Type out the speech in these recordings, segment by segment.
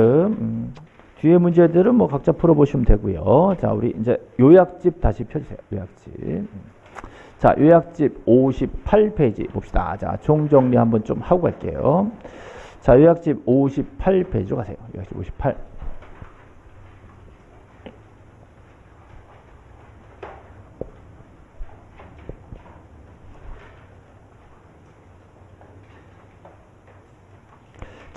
음, 뒤에 문제들은 뭐 각자 풀어보시면 되고요. 자, 우리 이제 요약집 다시 펴주세요. 요약집. 음. 자, 요약집 58페이지 봅시다. 자, 총정리 한번 좀 하고 갈게요. 자, 요약집 58페이지로 가세요. 요약집 58.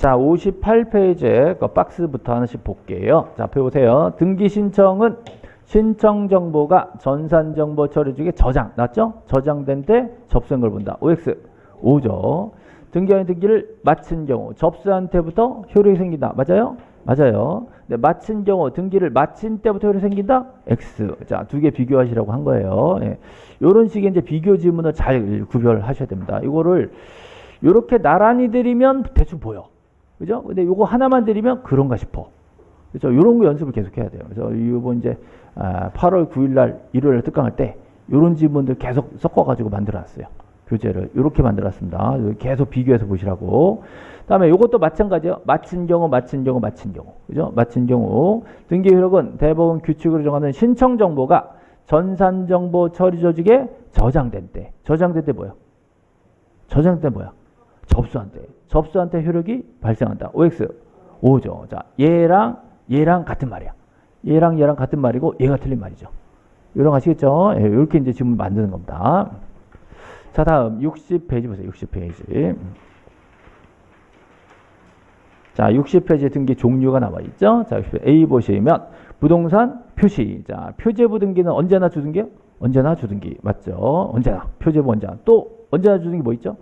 자, 58페이지에 그 박스부터 하나씩 볼게요. 자, 펴보세요. 등기 신청은 신청 정보가 전산 정보 처리 중에 저장, 맞죠? 저장된 때 접수한 걸 본다. OX, 5죠. 등기한 등기를 마친 경우 접수한 때부터 효력이 생긴다. 맞아요? 맞아요. 네, 마친 경우 등기를 마친 때부터 효력이 생긴다. X. 자, 두 개 비교하시라고 한 거예요. 예. 이런 식의 이제 비교 지문을 잘 구별하셔야 됩니다. 이거를 이렇게 나란히 드리면 대충 보여. 그죠? 근데 요거 하나만 드리면 그런가 싶어. 그죠? 요런 거 연습을 계속 해야 돼요. 그래서 이번 이제 8월 9일 날 일요일 특강할 때 요런 지문들 계속 섞어 가지고 만들어 놨어요. 교재를 이렇게 만들어 놨습니다. 계속 비교해서 보시라고. 그다음에 요것도 마찬가지예요. 마친 경우 마친 경우 마친 경우. 그죠? 마친 경우 등기 효력은 대법원 규칙으로 정하는 신청 정보가 전산 정보 처리 조직에 저장된 때. 저장된 때 뭐야? 저장된 때 뭐야? 접수한 때. 접수한 때 효력이 발생한다. OX 5죠. 자, 얘랑 얘랑 같은 말이야. 얘랑 얘랑 같은 말이고 얘가 틀린 말이죠. 이런 거 아시겠죠? 예, 이렇게 이제 지문 만드는 겁니다. 자, 다음 60페이지 보세요. 60페이지. 자, 60페이지 등기 종류가 나와 있죠? 자, A 보시면 부동산 표시. 자, 표제부 등기는 언제나 주등기요? 언제나 주등기. 맞죠? 언제나. 표제부 언제나. 또 언제나 주등기 뭐 있죠?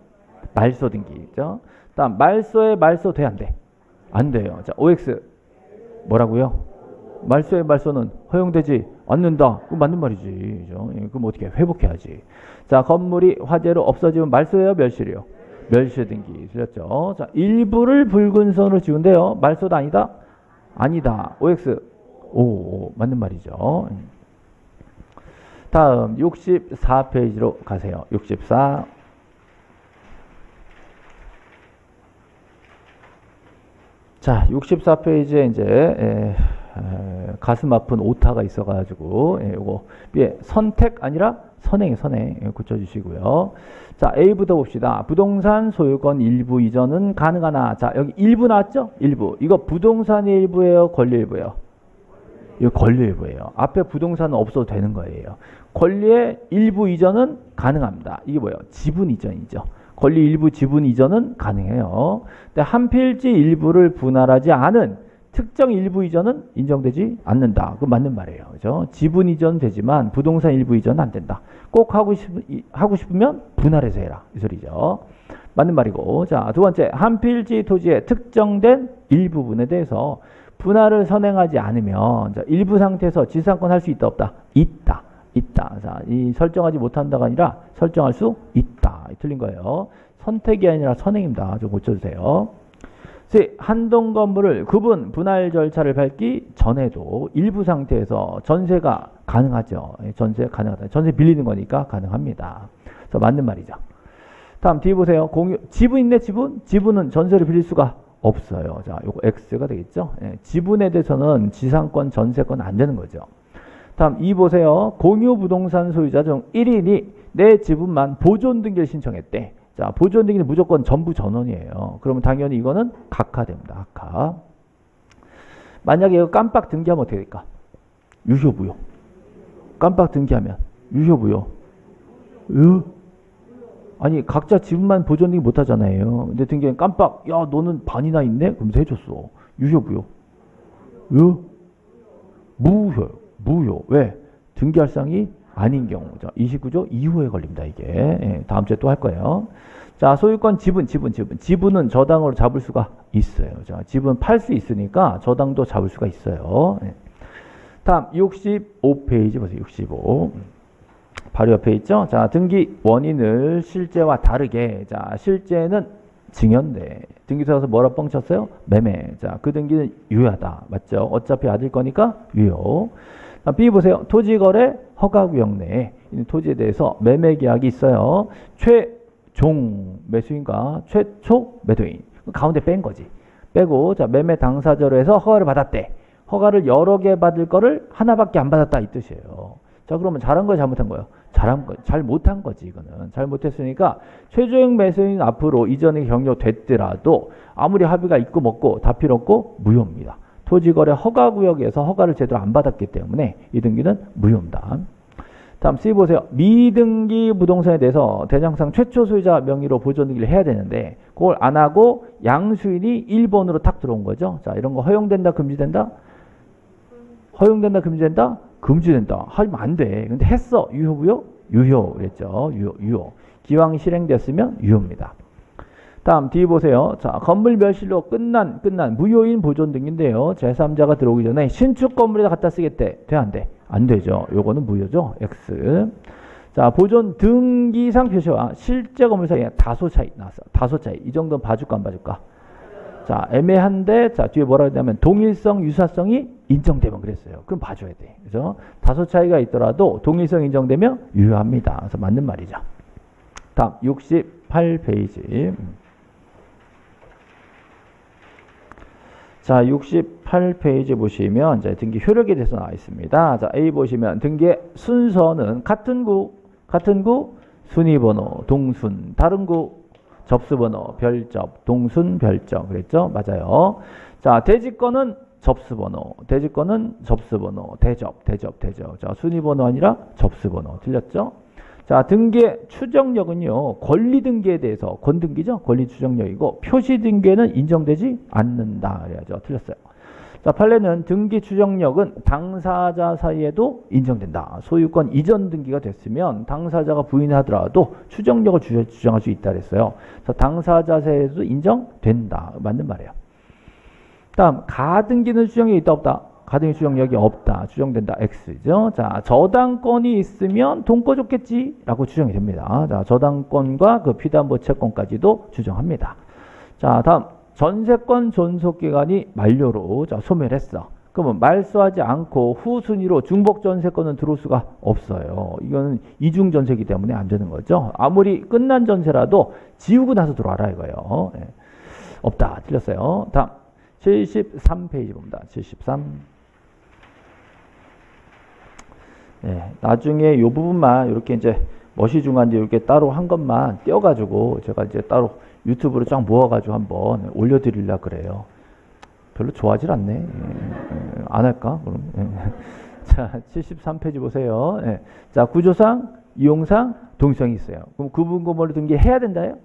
말소 등기 있죠? 다음 말소에 말소 돼 안 돼? 안 돼요. 자, OX 뭐라고요? 말소에 말소는 허용되지 않는다. 그 맞는 말이지. 그죠? 예, 그럼 어떻게 해? 회복해야지. 자, 건물이 화재로 없어지면 말소예요, 멸실이요? 멸실 등기. 틀렸죠? 자, 일부를 붉은 선으로 지운대요. 말소도 아니다? 아니다. OX. 오, 맞는 말이죠. 다음 64페이지로 가세요. 64. 자, 64페이지에 이제 에, 에, 가슴 아픈 오타가 있어가지고 예, 요거 예, 선택 아니라 선행 선행 예, 고쳐주시고요. 자, A부터 봅시다. 부동산 소유권 일부 이전은 가능하나? 자, 여기 일부 나왔죠? 일부. 이거 부동산 일부예요, 권리 일부예요. 이거 권리 일부예요. 앞에 부동산은 없어도 되는 거예요. 권리의 일부 이전은 가능합니다. 이게 뭐예요? 지분 이전이죠. 권리 일부 지분 이전은 가능해요. 근데 한 필지 일부를 분할하지 않은 특정 일부 이전은 인정되지 않는다. 그 맞는 말이에요. 그죠? 지분 이전 되지만 부동산 일부 이전은 안 된다. 꼭 하고 싶 하고 싶으면 분할해서 해라. 이 소리죠. 맞는 말이고. 자, 두 번째. 한 필지 토지의 특정된 일부분에 대해서 분할을 선행하지 않으면 자, 일부 상태에서 지상권 할 수 있다 없다? 있다. 있다. 자, 이 설정하지 못한다가 아니라 설정할 수 있다. 틀린 거예요. 선택이 아니라 선행입니다. 좀 고쳐주세요. 세, 한동 건물을 구분 분할 절차를 밟기 전에도 일부 상태에서 전세가 가능하죠. 예, 전세 가능하다. 전세 빌리는 거니까 가능합니다. 그래서 맞는 말이죠. 다음 뒤에 보세요. 공유 지분 있네 지분? 지분은 전세를 빌릴 수가 없어요. 자, 요거 X가 되겠죠. 예, 지분에 대해서는 지상권, 전세권 안 되는 거죠. 다음 2 보세요. 공유 부동산 소유자 중 1인이 내 지분만 보존 등기를 신청했대. 자, 보존 등기는 무조건 전부 전원이에요. 그러면 당연히 이거는 각하됩니다. 각하. 만약에 이거 깜빡 등기하면 어떻게 될까? 유효부요. 깜빡 등기하면 유효부요. 으? 아니 각자 지분만 보존 등기 못 하잖아요. 근데 등기는 깜빡 야 너는 반이나 있네? 그러면서 해줬어. 유효부요. 으? 무효. 무효. 왜? 등기할상이 아닌 경우. 자, 29조 이후에 걸립니다. 이게. 예, 다음 주에 또 할 거예요. 자, 소유권 지분, 지분, 지분. 지분은 저당으로 잡을 수가 있어요. 자, 지분 팔 수 있으니까 저당도 잡을 수가 있어요. 예. 다음 65페이지 보세요. 65. 바로 옆에 있죠. 자, 등기 원인을 실제와 다르게. 자, 실제는 증여인데 등기소에서 뭐라 뻥쳤어요? 매매. 자, 그 등기는 유효하다. 맞죠? 어차피 아들 거니까 유효. B 보세요. 토지거래 허가구역 내에 토지에 대해서 매매 계약이 있어요. 최종 매수인과 최초 매도인. 가운데 뺀 거지. 빼고 자 매매 당사자로 해서 허가를 받았대. 허가를 여러 개 받을 거를 하나밖에 안 받았다 이 뜻이에요. 자 그러면 잘한 거야 잘못한 거예요? 잘한 거, 잘 못한 거지 이거는 잘 못했으니까 최저액 매수인 앞으로 이전에 경료됐더라도 아무리 합의가 있고 먹고 다 필요 없고 무효입니다. 토지거래 허가구역에서 허가를 제대로 안 받았기 때문에 이 등기는 무효입니다. 다음 C 보세요. 미등기 부동산에 대해서 대장상 최초 소유자 명의로 보존등기를 해야 되는데 그걸 안 하고 양수인이 1번으로 탁 들어온 거죠. 자 이런 거 허용된다 금지된다? 허용된다 금지된다? 금지된다. 하면 안 돼. 근데 했어. 유효 무효? 유효 그랬죠. 유효 유효. 기왕 실행됐으면 유효입니다. 다음 D 보세요. 자, 건물 멸실로 끝난 끝난 무효인 보존 등인데요. 제3자가 들어오기 전에 신축 건물에다 갖다 쓰겠대. 돼 안 돼? 안 되죠. 요거는 무효죠. X. 자, 보존 등기상 표시와 실제 건물 사이에 다소 차이 나왔어. 다소 차이. 이 정도는 봐줄까 안 봐줄까? 자, 애매한데 자, 뒤에 뭐라 그러냐면 동일성, 유사성이 인정되면 그랬어요. 그럼 봐줘야 돼. 그죠? 다소 차이가 있더라도 동일성 인정되면 유효합니다. 그래서 맞는 말이죠. 다음 68페이지. 자, 68페이지 보시면 이제 등기 효력에 대해서 나와 있습니다. 자, A 보시면 등기의 순서는 같은 구, 같은 구, 순위번호, 동순, 다른 구, 접수번호, 별접, 동순, 별접. 그랬죠? 맞아요. 자, 대지권은 접수번호, 대지권은 접수번호, 대접, 대접, 대접. 자, 순위번호 아니라 접수번호. 틀렸죠? 자, 등기의 추정력은요, 권리 등기에 대해서, 권등기죠? 권리 추정력이고, 표시 등기에는 인정되지 않는다. 그래야죠. 틀렸어요. 자, 판례는 등기 추정력은 당사자 사이에도 인정된다. 소유권 이전 등기가 됐으면 당사자가 부인하더라도 추정력을 주장할 수 있다 그랬어요. 그래서 당사자 사이에도 인정된다. 맞는 말이에요. 다음 가등기는 추정력이 있다 없다. 가등기 추정력이 없다. 추정된다. X죠. 자, 저당권이 있으면 돈꿔 줬겠지라고 추정이 됩니다. 자, 저당권과 그 피담보 채권까지도 추정합니다. 자, 다음 전세권 존속 기간이 만료로 자, 소멸했어. 그러면 말소하지 않고 후순위로 중복 전세권은 들어올 수가 없어요. 이거는 이중 전세기 때문에 안 되는 거죠. 아무리 끝난 전세라도 지우고 나서 들어와라 이거예요. 예. 없다. 틀렸어요. 다음 73페이지 봅니다. 73. 예, 나중에 이 부분만 이렇게 이제 멋이 중한지 이렇게 따로 한 것만 떼어가지고 제가 이제 따로 유튜브로 쫙 모아가지고 한번 올려드리려 그래요. 별로 좋아하질 않네. 예, 예, 안 할까? 그럼. 예. 자, 73페이지 보세요. 예. 자, 구조상, 이용상, 동성이 있어요. 그럼 구분건물을 등기 해야 된다요?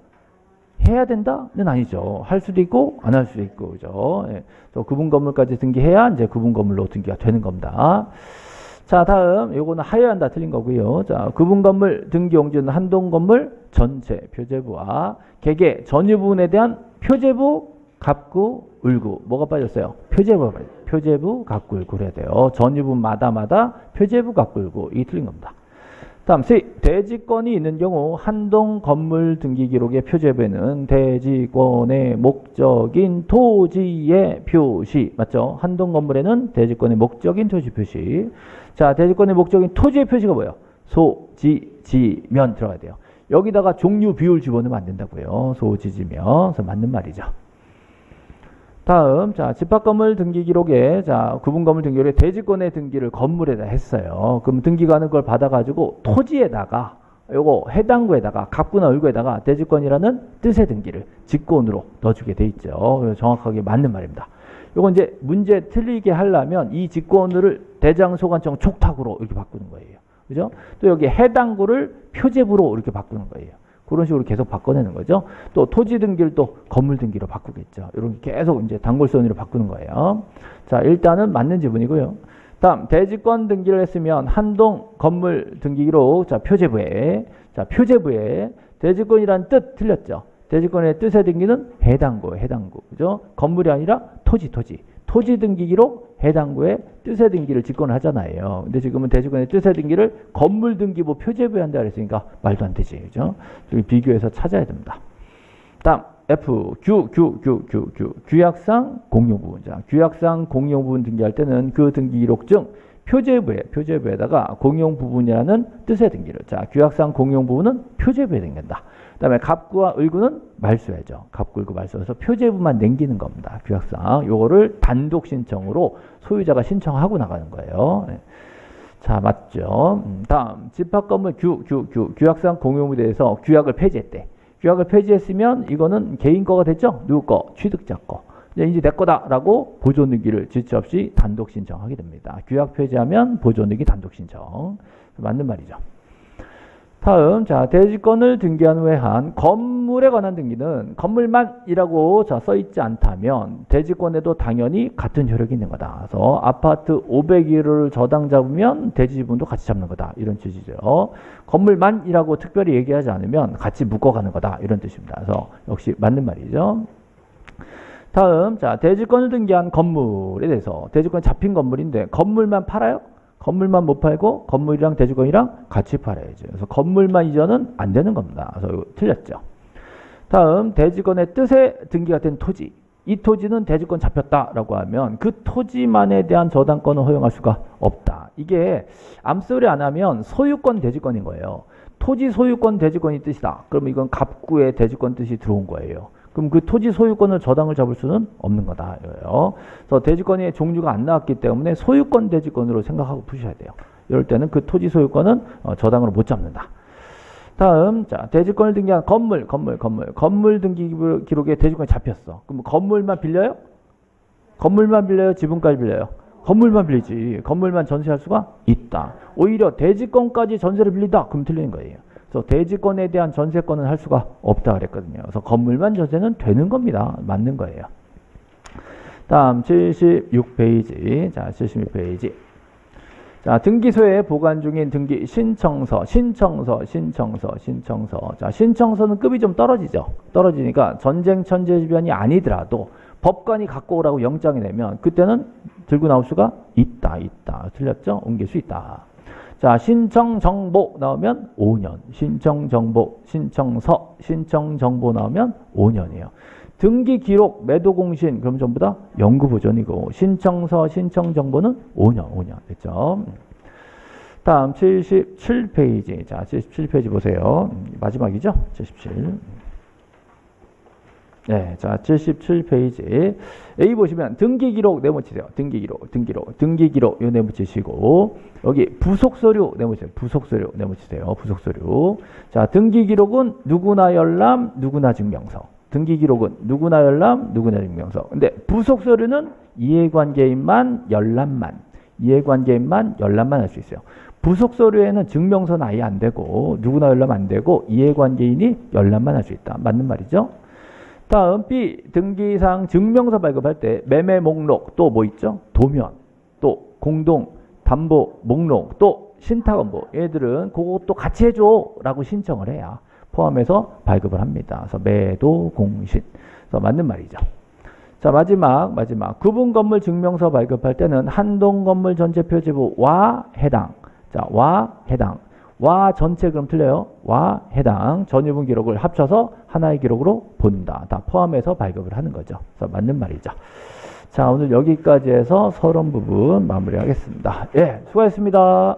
해야 된다는 아니죠. 할 수도 있고 안 할 수도 있고 그죠. 예. 또 구분 건물까지 등기해야 이제 구분 건물로 등기가 되는 겁니다. 자, 다음 요거는 하여한다 틀린 거고요. 자, 구분 건물 등기 용지는 한동 건물 전체 표제부와 개개 전유 부분에 대한 표제부 갑구 울구 뭐가 빠졌어요? 표제부 표제부 갑구 울구 그래야 돼요. 전유 부분마다마다 표제부 갑구 울구 이 틀린 겁니다. 다음 C. 대지권이 있는 경우 한동 건물 등기 기록의 표제부에는 대지권의 목적인 토지의 표시 맞죠? 한동 건물에는 대지권의 목적인 토지 표시 자 대지권의 목적인 토지의 표시가 뭐예요? 소, 지, 지면 들어가야 돼요. 여기다가 종류 비율 집어넣으면 안 된다고요. 소, 지, 지면 그래서 맞는 말이죠. 다음 자 집합건물 등기 기록에 자 구분건물 등기 기록에 대지권의 등기를 건물에다 했어요. 그럼 등기가는 걸 받아가지고 토지에다가 요거 해당 구에다가 갑구나 을구에다가 대지권이라는 뜻의 등기를 직권으로 넣어주게 돼 있죠. 정확하게 맞는 말입니다. 요거 이제 문제 틀리게 하려면 이 직권을 대장소관청 촉탁으로 이렇게 바꾸는 거예요. 그죠? 또 여기 해당구를 표제부로 이렇게 바꾸는 거예요. 그런 식으로 계속 바꿔내는 거죠. 또 토지 등기를 또 건물 등기로 바꾸겠죠. 이렇게 계속 이제 단골선으로 바꾸는 거예요. 자, 일단은 맞는 지분이고요. 다음 대지권 등기를 했으면 한동 건물 등기기록 자 표제부에 자 표제부에 대지권이란 뜻 틀렸죠. 대지권의 뜻의 등기는 해당구 해당구 그죠? 건물이 아니라 토지 토지 토지 등기기록 해당구의 뜻의 등기를 직권을 하잖아요. 근데 지금은 대지권의 뜻의 등기를 건물 등기부 표제부에 한다 그랬으니까 말도 안 되지. 그죠? 비교해서 찾아야 됩니다. 다음 F 규, 규, 규, 규, 규. 규약상 공용 부분. 자, 규약상 공용 부분 등기할 때는 그 등기 기록 중 표제부에 표제부에다가 공용 부분이라는 뜻의 등기를 자 규약상 공용 부분은 표제부에 등긴다. 그다음에 갑구와 을구는 말소해죠. 갑구, 을구, 말소해서 표제부만 남기는 겁니다. 규약상 요거를 단독 신청으로 소유자가 신청하고 나가는 거예요. 네. 자 맞죠. 음, 다음 집합 건물 규, 규, 규, 규약상 공용부에 대해서 규약을 폐지했대. 규약을 폐지했으면 이거는 개인 거가 됐죠. 누구 거? 취득자 거. 이제 이제 내 거다라고 보존 등기를 지체 없이 단독 신청하게 됩니다. 규약 폐지하면 보존 등기 단독 신청. 맞는 말이죠. 다음 자 대지권을 등기한 후에 한 건물에 관한 등기는 건물만이라고 자 써있지 않다면 대지권에도 당연히 같은 효력이 있는 거다. 그래서 아파트 501호를 저당 잡으면 대지분도 같이 잡는 거다. 이런 취지죠. 건물만이라고 특별히 얘기하지 않으면 같이 묶어가는 거다. 이런 뜻입니다. 그래서 역시 맞는 말이죠. 다음 자 대지권을 등기한 건물에 대해서 대지권 잡힌 건물인데 건물만 팔아요? 건물만 못 팔고 건물이랑 대주권이랑 같이 팔아야죠. 그래서 건물만 이전은 안 되는 겁니다. 그래서 이거 틀렸죠. 다음 대지권의 뜻에 등기가 된 토지. 이 토지는 대지권 잡혔다라고 하면 그 토지만에 대한 저당권을 허용할 수가 없다. 이게 암소리 안 하면 소유권 대지권인 거예요. 토지 소유권 대지권이 뜻이다. 그러면 이건 갑구의 대지권 뜻이 들어온 거예요. 그럼 그 토지 소유권을 저당을 잡을 수는 없는 거다. 그래서 대지권의 종류가 안 나왔기 때문에 소유권 대지권으로 생각하고 푸셔야 돼요. 이럴 때는 그 토지 소유권은 어, 저당으로 못 잡는다. 다음 자 대지권을 등기한 건물 건물 건물 건물 등기 기록에 대지권이 잡혔어. 그럼 건물만 빌려요? 건물만 빌려요? 지분까지 빌려요? 건물만 빌리지. 건물만 전세할 수가 있다. 오히려 대지권까지 전세를 빌린다. 그럼 틀리는 거예요. 그래서 대지권에 대한 전세권은 할 수가 없다 그랬거든요. 그래서 건물만 전세는 되는 겁니다. 맞는 거예요. 다음 76페이지. 자, 76페이지. 자, 등기소에 보관 중인 등기 신청서, 신청서, 신청서, 신청서. 자, 신청서는 급이 좀 떨어지죠. 떨어지니까 전쟁 천재지변이 아니더라도 법관이 갖고 오라고 영장이 내면 그때는 들고 나올 수가 있다, 있다. 틀렸죠? 옮길 수 있다. 자, 신청 정보 나오면 5년. 신청 정보, 신청서, 신청 정보 나오면 5년이에요. 등기 기록, 매도 공신 그럼 전부 다 연구 보존이고 신청서, 신청 정보는 5년, 5년. 됐죠? 다음 77페이지. 자, 77페이지 보세요. 마지막이죠? 77. 네, 자 77페이지 A 보시면 등기 기록 네모치세요. 등기 기록, 등기 기록, 등기 기록 요 네모치시고 여기 부속 서류 네모치세요. 부속 서류 네모치세요. 부속 서류. 자 등기 기록은 누구나 열람, 누구나 증명서. 등기 기록은 누구나 열람, 누구나 증명서. 근데 부속 서류는 이해관계인만 열람만, 이해관계인만 열람만 할 수 있어요. 부속 서류에는 증명서는 아예 안 되고 누구나 열람 안 되고 이해관계인이 열람만 할 수 있다. 맞는 말이죠? 다음 B 등기상 증명서 발급할 때 매매 목록 또 뭐 있죠? 도면 또 공동 담보 목록 또 신탁원보 얘들은 그것도 같이 해줘 라고 신청을 해야 포함해서 발급을 합니다. 그래서 매도 공신 그래서 맞는 말이죠. 자 마지막 마지막 구분 건물 증명서 발급할 때는 한동 건물 전체 표지부와 해당 자와 해당 와 전체 그럼 틀려요. 와 해당 전유분 기록을 합쳐서 하나의 기록으로 본다. 다 포함해서 발급을 하는 거죠. 그래서 맞는 말이죠. 자 오늘 여기까지 해서 서론 부분 마무리하겠습니다. 예, 수고하셨습니다.